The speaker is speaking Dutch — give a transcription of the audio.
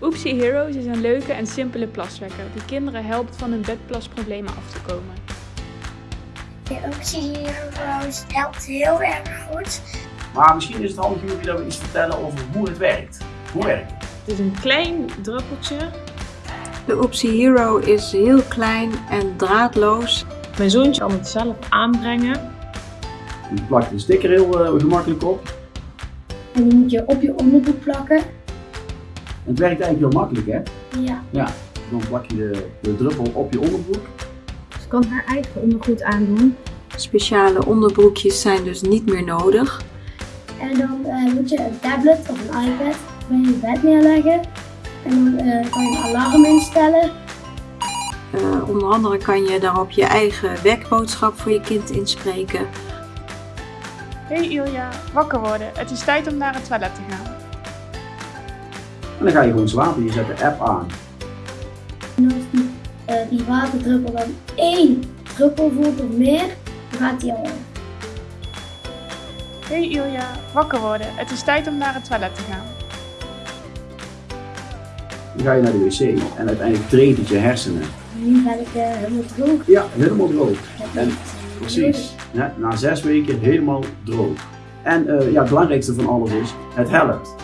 Oopsie Heroes is een leuke en simpele plaswekker die kinderen helpt van hun bedplasproblemen af te komen. De Oopsie Heroes helpt heel erg goed. Maar misschien is het handig jullie dat we iets vertellen over hoe het werkt. Hoe werkt het? Het is een klein druppeltje. De Oopsie Hero is heel klein en draadloos. Mijn zoontje kan het zelf aanbrengen. Je plakt de sticker heel eh, gemakkelijk op. En die moet je op je onderbroek plakken. Het werkt eigenlijk heel makkelijk hè. Ja. Ja, dan plak je de, de druppel op je onderbroek. Ze kan haar eigen ondergoed aandoen. Speciale onderbroekjes zijn dus niet meer nodig. En dan eh, moet je een tablet of een iPad bij je bed neerleggen. En dan eh, kan je een alarm instellen. Eh, onder andere kan je daarop je eigen wekboodschap voor je kind inspreken. Hey Ilja, wakker worden. Het is tijd om naar het toilet te gaan. En dan ga je gewoon slapen. Je zet de app aan. En als die, eh, die waterdruppel dan één druppel voelt of meer, dan gaat die al. Hey Ilja, wakker worden. Het is tijd om naar het toilet te gaan. Dan ga je naar de wc en uiteindelijk treedt het je hersenen. Nu ben ik eh, helemaal droog. Ja, helemaal droog. En is precies, ja, na zes weken helemaal droog. En eh, ja, het belangrijkste van alles is, het helpt.